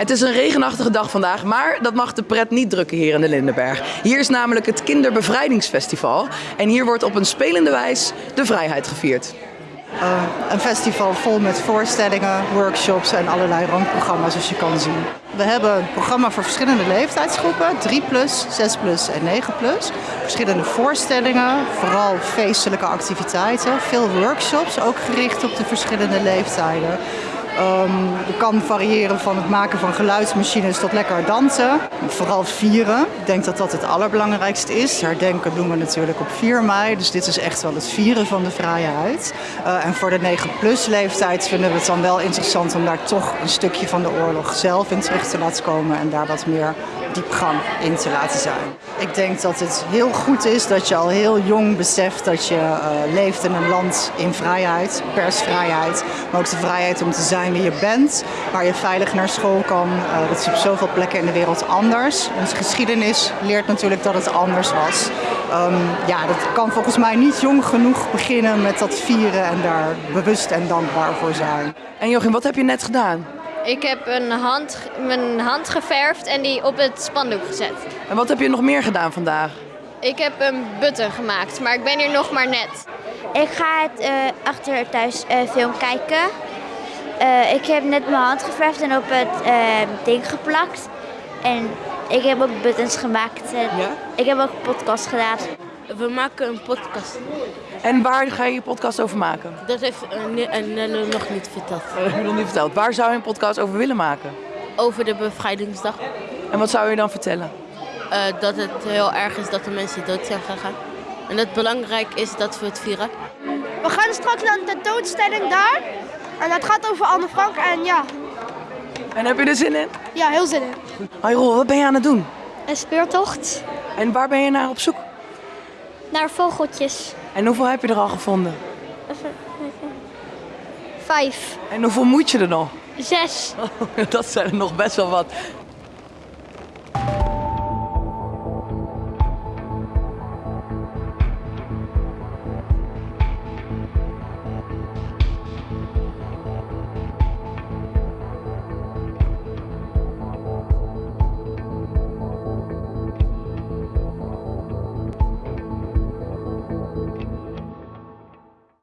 Het is een regenachtige dag vandaag, maar dat mag de pret niet drukken hier in de Lindenberg. Hier is namelijk het Kinderbevrijdingsfestival en hier wordt op een spelende wijs de vrijheid gevierd. Uh, een festival vol met voorstellingen, workshops en allerlei randprogramma's zoals je kan zien. We hebben een programma voor verschillende leeftijdsgroepen, 3 plus, 6 plus en 9 plus. Verschillende voorstellingen, vooral feestelijke activiteiten, veel workshops, ook gericht op de verschillende leeftijden. Um, kan variëren van het maken van geluidsmachines tot lekker dansen. Vooral vieren. Ik denk dat dat het allerbelangrijkste is. Herdenken doen we natuurlijk op 4 mei. Dus dit is echt wel het vieren van de vrijheid. Uh, en voor de 9-plus leeftijd vinden we het dan wel interessant om daar toch een stukje van de oorlog zelf in terug te laten komen. En daar wat meer diepgang in te laten zijn. Ik denk dat het heel goed is dat je al heel jong beseft dat je uh, leeft in een land in vrijheid, persvrijheid, maar ook de vrijheid om te zijn wie je bent, waar je veilig naar school kan. Uh, dat is op zoveel plekken in de wereld anders. Onze geschiedenis leert natuurlijk dat het anders was. Um, ja, dat kan volgens mij niet jong genoeg beginnen met dat vieren en daar bewust en dankbaar voor zijn. En Joachim, wat heb je net gedaan? Ik heb een hand, mijn hand geverfd en die op het spandoek gezet. En wat heb je nog meer gedaan vandaag? Ik heb een button gemaakt, maar ik ben hier nog maar net. Ik ga het uh, achter thuis uh, film kijken. Uh, ik heb net mijn hand geverfd en op het ding geplakt. En ik heb ook buttons gemaakt. Ja? Ik heb ook een podcast gedaan. We maken een podcast. En waar ga je je podcast over maken? Dat heeft Nelle nog niet verteld. Dat heb je nog niet verteld. Waar zou je een podcast over willen maken? Over de bevrijdingsdag. En wat zou je dan vertellen? Uh, dat het heel erg is dat de mensen dood zijn gegaan. En dat het belangrijk is dat we het vieren. We gaan straks naar een tentoonstelling daar. En dat gaat over Anne Frank en ja. En heb je er zin in? Ja, heel zin in. Hoi Rol, wat ben je aan het doen? Een speurtocht. En waar ben je naar op zoek? Naar vogeltjes. En hoeveel heb je er al gevonden? Vijf. En hoeveel moet je er nog? Zes. Oh, dat zijn er nog best wel wat.